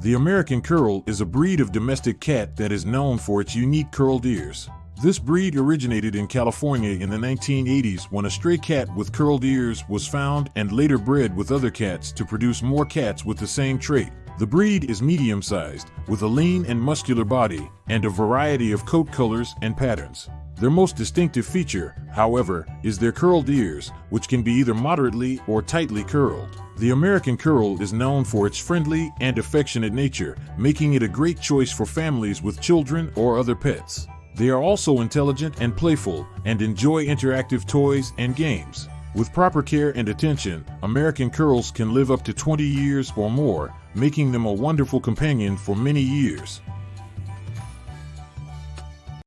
The American Curl is a breed of domestic cat that is known for its unique curled ears. This breed originated in California in the 1980s when a stray cat with curled ears was found and later bred with other cats to produce more cats with the same trait. The breed is medium sized, with a lean and muscular body, and a variety of coat colors and patterns. Their most distinctive feature, however, is their curled ears, which can be either moderately or tightly curled. The American Curl is known for its friendly and affectionate nature, making it a great choice for families with children or other pets. They are also intelligent and playful and enjoy interactive toys and games. With proper care and attention, American Curls can live up to 20 years or more, making them a wonderful companion for many years.